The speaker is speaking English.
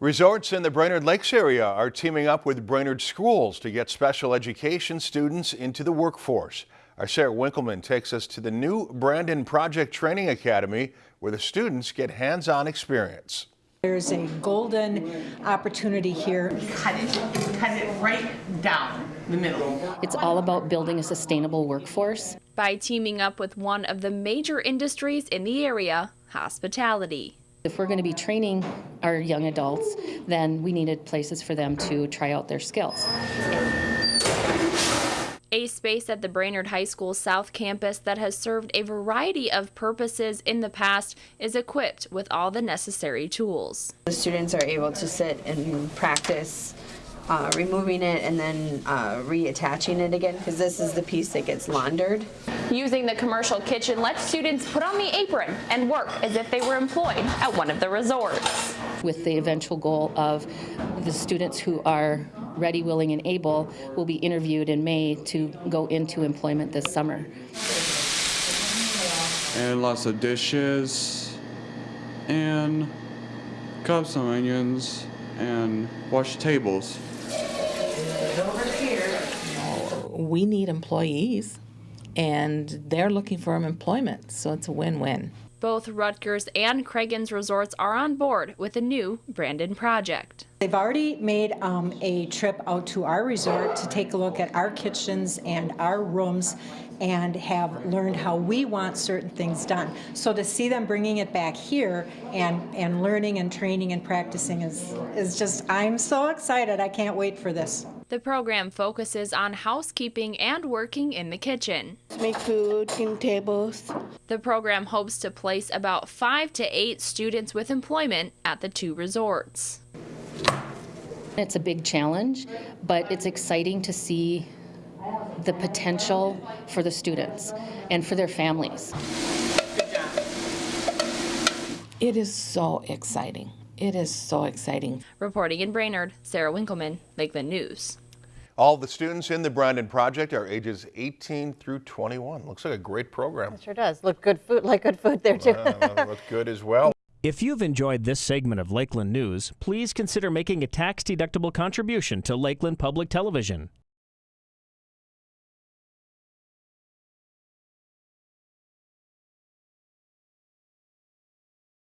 Resorts in the Brainerd Lakes area are teaming up with Brainerd schools to get special education students into the workforce. Our Sarah Winkleman takes us to the new Brandon Project Training Academy where the students get hands-on experience. There's a golden opportunity here. cut it, cut it right down the middle. It's all about building a sustainable workforce. by teaming up with one of the major industries in the area, hospitality. If we're going to be training our young adults, then we needed places for them to try out their skills. A space at the Brainerd High School South Campus that has served a variety of purposes in the past is equipped with all the necessary tools. The students are able to sit and practice uh, removing it and then uh, reattaching it again because this is the piece that gets laundered. Using the commercial kitchen lets students put on the apron and work as if they were employed at one of the resorts. With the eventual goal of the students who are ready, willing, and able will be interviewed in May to go into employment this summer. and lots of dishes and cut up some onions and wash tables. We need employees and they're looking for employment, so it's a win-win. Both Ruttger's and Cragun's resorts are on board with the new Brandon project. They've already made um, a trip out to our resort to take a look at our kitchens and our rooms and have learned how we want certain things done. So to see them bringing it back here and, and learning and training and practicing is, is just, I'm so excited. I can't wait for this. The program focuses on housekeeping and working in the kitchen. make food, clean tables. The program hopes to place about five to eight students with employment at the two resorts. It's a big challenge, but it's exciting to see the potential for the students and for their families. It is so exciting. It is so exciting. Reporting in Brainerd, Sarah Winkleman, Lakeland News. All the students in the Brandon Project are ages 18 through 21. Looks like a great program. Sure does. Look good food, like good food there too. Uh, look good as well. If you've enjoyed this segment of Lakeland News, please consider making a tax-deductible contribution to Lakeland Public Television.